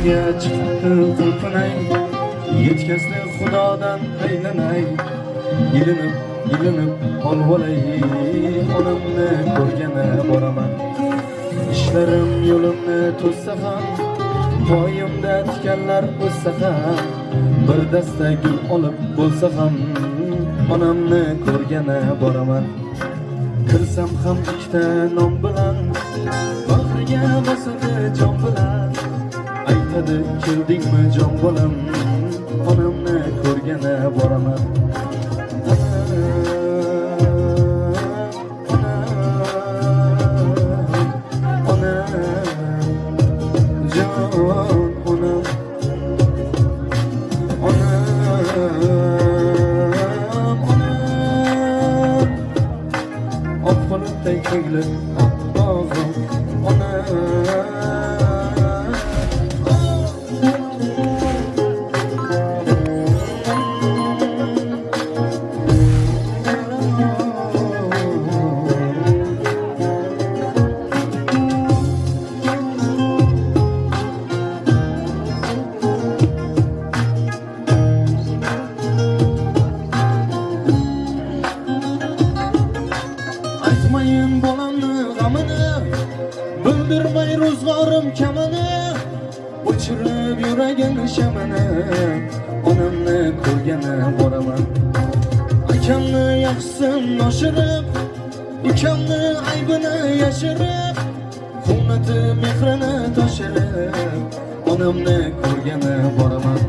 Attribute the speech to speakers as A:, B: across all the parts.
A: Bozorga chiqdi qulfinay Yetkazdi xudodan aylanay. Ilinib, ilinib olvolay Onamni ko'rgani boraman. Ishlarim yo'limni to'ssa ham Poyimda tikanlar o'ssa ham Bir dasta gul olib bo'lsa ham Onamni ko'rgani boraman. Kirsam ham ikkita non bilan Bag'riga bosadi jon bilan. Aytadi keldingmi jon bolam Onamni ko'rgani boraman Oppo'nutday ko'nglim oppog'im Ro'zg'orim kamini O'chirib yuragim shamini Onamni ko'rgani boraman Akamni yaxshisin oshirib Ukamni aybini yashirib Quvnati mehrini toshirib Onamni ko'rgani boraman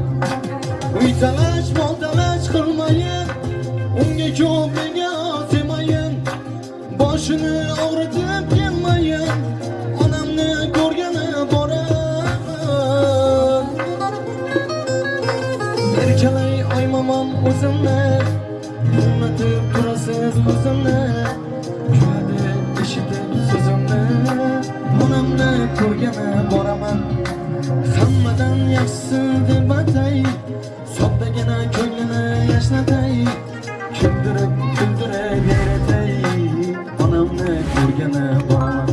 A: Uy talash, mol talash qilmayin Unga ko'p menga demayin Boshini Erkalay oymamam o'zimni Hurmatib turasiz ko'zimni Kuladi eshitib so'zimni Onamni ko'rgani boraman Hammadan yaxshisi deb atay Soddagina ko'nglini yashnatay Kuldirib kuldirib yaratay Onamni ko'rgani boraman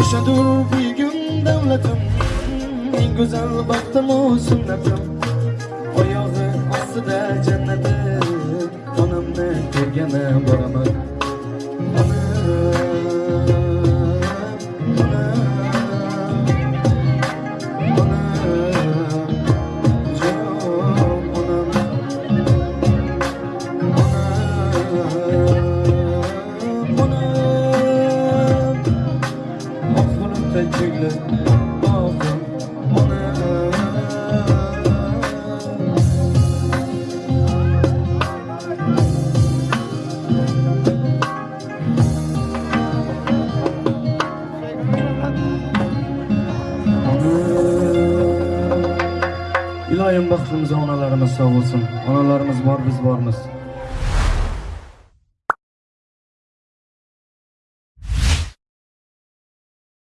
A: O'shadur buygum davlatim Eng go'zal baxtimu sunnatim ostida jannatim Onamni ko'rgani boraman doim baxtimiz onalarimiz sog' bo'lsin. Onalarimiz bor, biz bormiz.